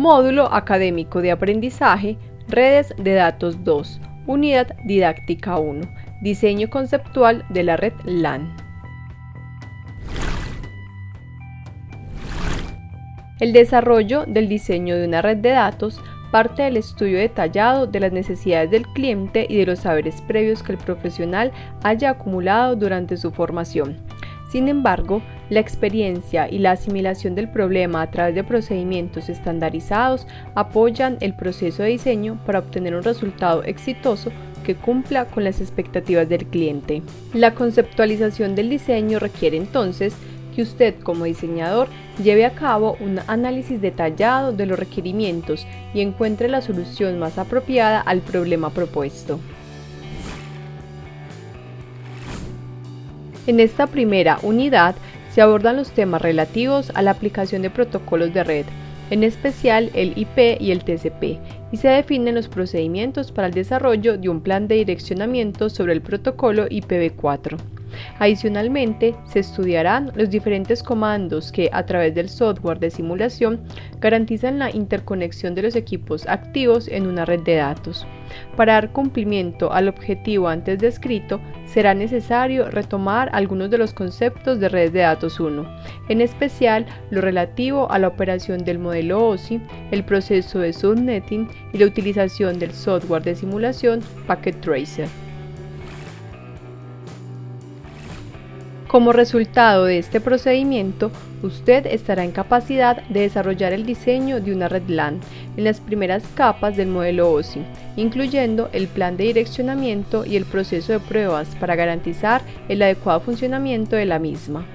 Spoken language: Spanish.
Módulo Académico de Aprendizaje, Redes de Datos 2, Unidad Didáctica 1, Diseño Conceptual de la Red LAN. El desarrollo del diseño de una red de datos parte del estudio detallado de las necesidades del cliente y de los saberes previos que el profesional haya acumulado durante su formación. Sin embargo, la experiencia y la asimilación del problema a través de procedimientos estandarizados apoyan el proceso de diseño para obtener un resultado exitoso que cumpla con las expectativas del cliente. La conceptualización del diseño requiere entonces que usted como diseñador lleve a cabo un análisis detallado de los requerimientos y encuentre la solución más apropiada al problema propuesto. En esta primera unidad se abordan los temas relativos a la aplicación de protocolos de red, en especial el IP y el TCP, y se definen los procedimientos para el desarrollo de un plan de direccionamiento sobre el protocolo IPv4. Adicionalmente, se estudiarán los diferentes comandos que, a través del software de simulación, garantizan la interconexión de los equipos activos en una red de datos. Para dar cumplimiento al objetivo antes descrito, será necesario retomar algunos de los conceptos de redes de datos 1, en especial lo relativo a la operación del modelo OSI, el proceso de subnetting y la utilización del software de simulación Packet Tracer. Como resultado de este procedimiento, usted estará en capacidad de desarrollar el diseño de una red LAN en las primeras capas del modelo OSI, incluyendo el plan de direccionamiento y el proceso de pruebas para garantizar el adecuado funcionamiento de la misma.